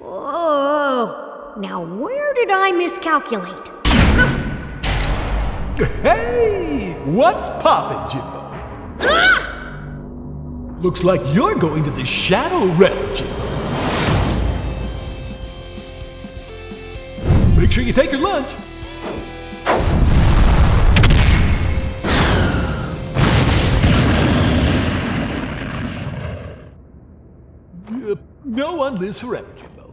Oh, now where did I miscalculate? Hey! What's poppin', Jimbo? Ah! Looks like you're going to the Shadow Realm, Jimbo. Make sure you take your lunch. Uh, no one lives forever, Jimbo.